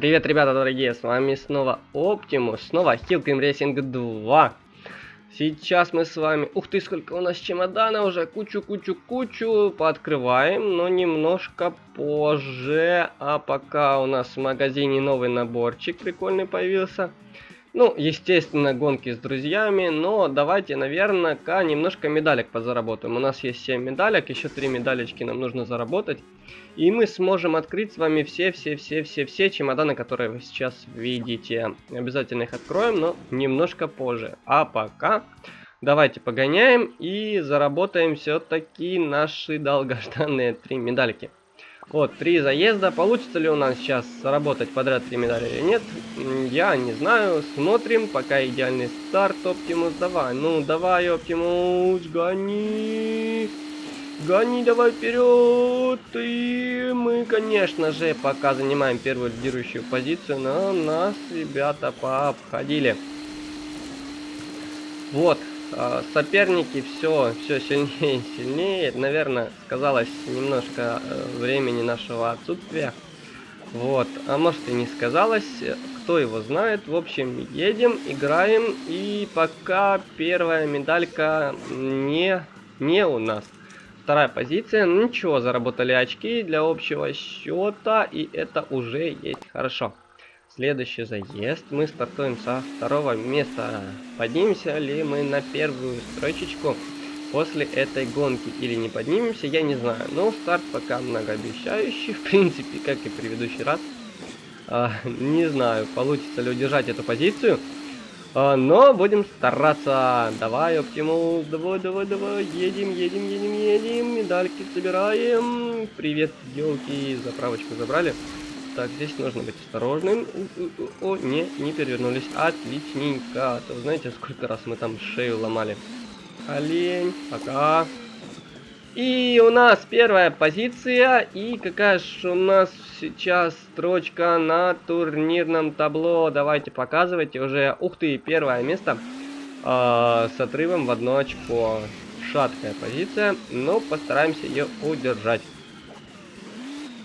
Привет, ребята дорогие, с вами снова Оптимус, снова Hillclimb Racing 2. Сейчас мы с вами... Ух ты, сколько у нас чемодана уже, кучу-кучу-кучу, пооткрываем, но немножко позже. А пока у нас в магазине новый наборчик прикольный появился. Ну, естественно, гонки с друзьями, но давайте, наверное-ка немножко медалек позаработаем. У нас есть 7 медалек, еще 3 медалечки нам нужно заработать. И мы сможем открыть с вами все-все-все-все-все чемоданы, которые вы сейчас видите. Обязательно их откроем, но немножко позже. А пока давайте погоняем и заработаем все-таки наши долгожданные 3 медальки. Вот, три заезда. Получится ли у нас сейчас заработать подряд три медали или нет? Я не знаю. Смотрим. Пока идеальный старт. Оптимус, давай. Ну, давай, Оптимус, гони. Гони давай вперед. И мы, конечно же, пока занимаем первую лидирующую позицию, но нас ребята пообходили. Вот, соперники все, все сильнее и сильнее. Наверное, сказалось немножко э, времени нашего отсутствия. Вот, а может и не сказалось, кто его знает. В общем, едем, играем, и пока первая медалька не, не у нас. Вторая позиция, ну ничего, заработали очки для общего счета, и это уже есть хорошо. Следующий заезд. Мы стартуем со второго места. Поднимемся ли мы на первую строчечку после этой гонки или не поднимемся, я не знаю. Но старт пока многообещающий, в принципе, как и предыдущий раз. А, не знаю, получится ли удержать эту позицию. А, но будем стараться. Давай, Оптимус, давай, давай, давай. Едем, едем, едем, едем. Медальки собираем. Привет, елки, заправочку забрали. Так, здесь нужно быть осторожным. О, не, не перевернулись. Отличненько. А то знаете, сколько раз мы там шею ломали. Олень, пока. И у нас первая позиция. И какая же у нас сейчас строчка на турнирном табло. Давайте показывайте уже. Ух ты, первое место. Э, с отрывом в одно очко. Шаткая позиция. Но постараемся ее удержать.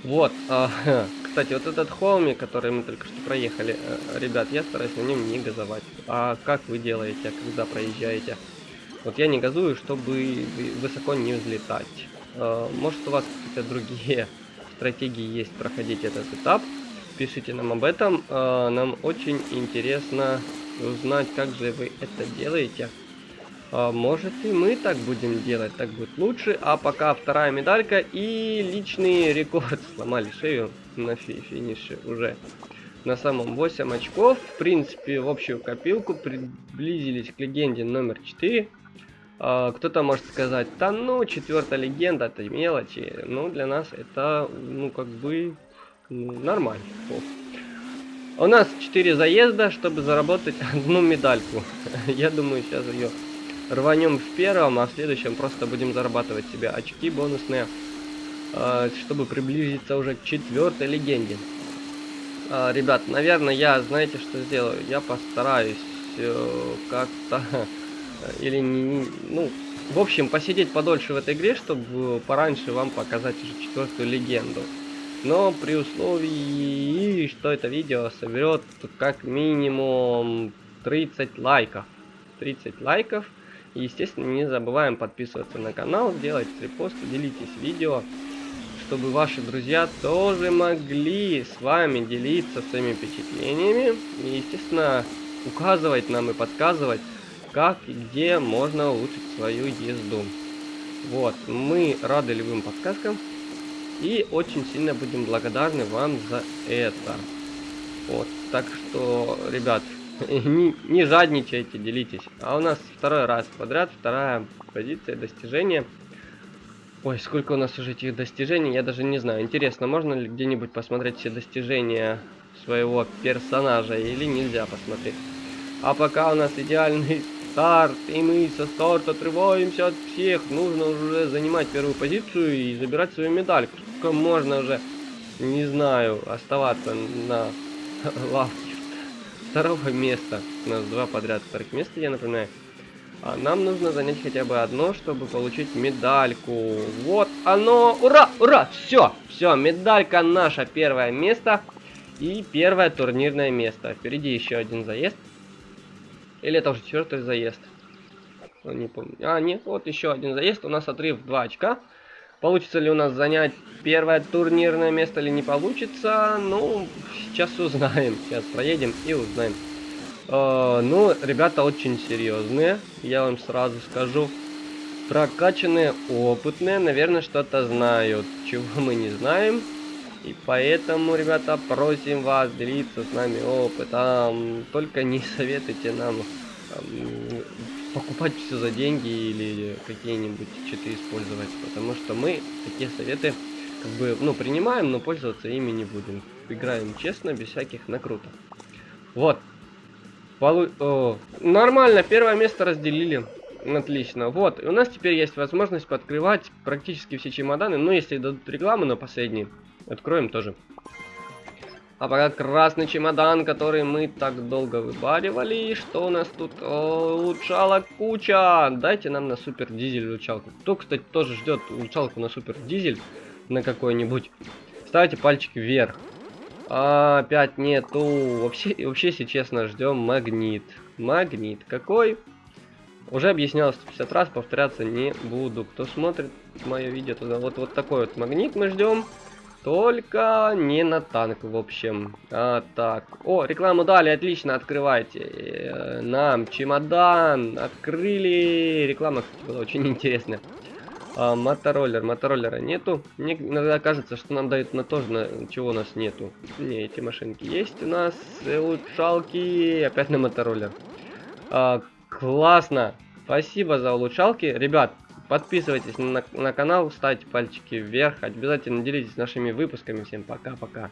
Вот. Э, Кстати, вот этот холмик, который мы только что проехали, э, ребят, я стараюсь на нем не газовать. А как вы делаете, когда проезжаете? Вот я не газую, чтобы высоко не взлетать. Э, может у вас какие-то другие стратегии есть проходить этот этап? Пишите нам об этом. Э, нам очень интересно узнать, как же вы это делаете. А, может и мы так будем делать, так будет лучше. А пока вторая медалька и личный рекорд. Сломали шею на фи финише уже. На самом 8 очков. В принципе, в общую копилку приблизились к легенде номер 4. А, Кто-то может сказать, да ну, четвертая легенда, это мелочи. Ну, для нас это, ну, как бы, ну, нормально. У нас 4 заезда, чтобы заработать одну медальку. Я думаю, сейчас ее рванем в первом, а в следующем просто будем зарабатывать себе очки бонусные, а, чтобы приблизиться уже к четвертой легенде. А, ребят, наверное, я, знаете, что сделаю? Я постараюсь э, как-то, или не, ну, в общем, посидеть подольше в этой игре, чтобы пораньше вам показать уже четвертую легенду. Но при условии, что это видео соберет как минимум 30 лайков. 30 лайков. И, естественно, не забываем подписываться на канал, делать репосты, делитесь видео, чтобы ваши друзья тоже могли с вами делиться своими впечатлениями. И, естественно, указывать нам и подсказывать, как и где можно улучшить свою езду. Вот, мы рады любым подсказкам и очень сильно будем благодарны вам за это. Вот, так что, ребят, не, не жадничайте, делитесь. А у нас второй раз подряд, вторая позиция достижения. Ой, сколько у нас уже этих достижений, я даже не знаю. Интересно, можно ли где-нибудь посмотреть все достижения своего персонажа или нельзя посмотреть? А пока у нас идеальный старт, и мы со старта отрываемся от всех. Нужно уже занимать первую позицию и забирать свою медаль. Сколько можно уже, не знаю, оставаться на лавке второго места. У нас два подряд вторых места, я напоминаю. А нам нужно занять хотя бы одно, чтобы получить медальку. Вот оно! Ура! Ура! Все! Все, медалька наша первое место. И первое турнирное место. Впереди еще один заезд. Или это уже четвертый заезд? Не помню. А, нет, вот еще один заезд. У нас отрыв 2 очка. Получится ли у нас занять первое турнирное место или не получится? Ну, сейчас узнаем. Сейчас проедем и узнаем. Э, ну, ребята очень серьезные. Я вам сразу скажу. Прокачанные, опытные, наверное, что-то знают. Чего мы не знаем. И поэтому, ребята, просим вас делиться с нами опытом. Только не советуйте нам покупать все за деньги или какие-нибудь читы использовать. Потому что мы такие советы как бы, ну, принимаем, но пользоваться ими не будем. Играем честно, без всяких накруток. Вот. Полу... О, нормально, первое место разделили. Отлично. Вот, и у нас теперь есть возможность подкрывать практически все чемоданы. Ну, если дадут рекламу на последний, откроем тоже. А пока красный чемодан, который мы так долго выбаривали. Что у нас тут? О, улучшалок куча. Дайте нам на супер дизель улучшалку. Кто, кстати, тоже ждет улучшалку на супер дизель на какой-нибудь. Ставьте пальчики вверх. А, опять нету. Вообще, вообще, если честно, ждем магнит. Магнит. Какой? Уже объяснял 150 раз, повторяться не буду. Кто смотрит мое видео, туда вот, вот такой вот магнит мы ждем. Только не на танк, в общем. А, так. О, рекламу дали, отлично, открывайте. Э, нам чемодан открыли. Реклама, кстати, была очень интересная. А, мотороллер, мотороллера нету. Мне иногда кажется, что нам дают на то же, на чего у нас нету. Не, эти машинки есть у нас. Улучшалки. Опять на мотороллер. А, Классно! Спасибо за улучшалки. Ребят, подписывайтесь на, на канал, ставьте пальчики вверх. Обязательно делитесь нашими выпусками. Всем пока-пока.